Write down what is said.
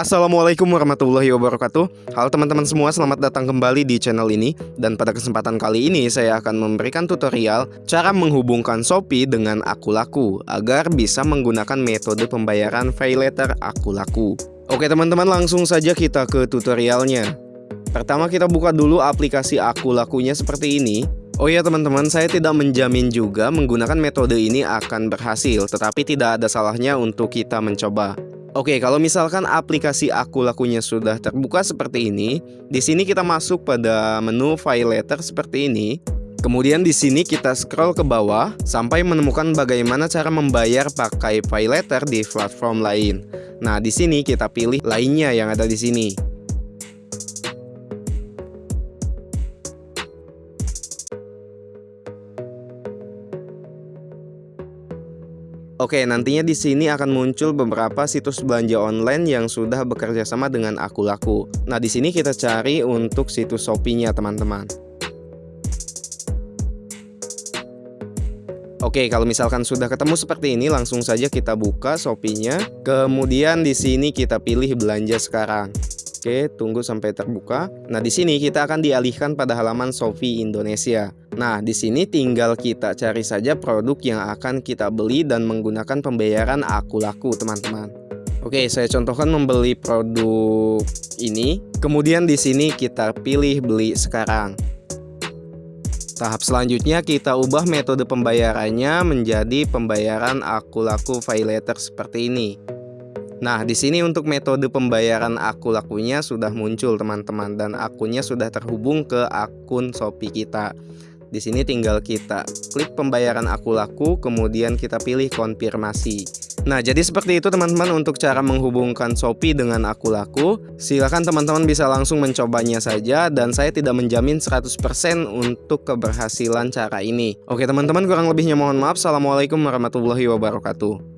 Assalamualaikum warahmatullahi wabarakatuh. Halo teman-teman semua selamat datang kembali di channel ini. Dan pada kesempatan kali ini saya akan memberikan tutorial Cara menghubungkan Shopee dengan Akulaku Agar bisa menggunakan metode pembayaran pay letter Akulaku. Oke teman-teman langsung saja kita ke tutorialnya. Pertama kita buka dulu aplikasi Akulakunya seperti ini. Oh ya teman-teman, saya tidak menjamin juga menggunakan metode ini akan berhasil, tetapi tidak ada salahnya untuk kita mencoba. Oke, kalau misalkan aplikasi aku lakunya sudah terbuka seperti ini, di sini kita masuk pada menu file letter seperti ini. Kemudian di sini kita scroll ke bawah sampai menemukan bagaimana cara membayar pakai file letter di platform lain. Nah, di sini kita pilih lainnya yang ada di sini. Oke, nantinya di sini akan muncul beberapa situs belanja online yang sudah bekerja sama dengan Aku Laku. Nah, di sini kita cari untuk situs Shopee-nya, teman-teman. Oke, kalau misalkan sudah ketemu seperti ini, langsung saja kita buka Shopee-nya. Kemudian di sini kita pilih belanja sekarang. Oke, tunggu sampai terbuka. Nah, di sini kita akan dialihkan pada halaman Shopee Indonesia. Nah, di sini tinggal kita cari saja produk yang akan kita beli dan menggunakan pembayaran aku laku, teman-teman. Oke, saya contohkan membeli produk ini. Kemudian di sini kita pilih beli sekarang. Tahap selanjutnya kita ubah metode pembayarannya menjadi pembayaran aku laku pay letter seperti ini. Nah, di sini untuk metode pembayaran aku lakunya sudah muncul teman-teman dan akunnya sudah terhubung ke akun Shopee kita. Di sini tinggal kita klik pembayaran aku laku, kemudian kita pilih konfirmasi. Nah, jadi seperti itu teman-teman untuk cara menghubungkan Shopee dengan aku laku. Silahkan teman-teman bisa langsung mencobanya saja dan saya tidak menjamin 100% untuk keberhasilan cara ini. Oke teman-teman, kurang lebihnya mohon maaf. Assalamualaikum warahmatullahi wabarakatuh.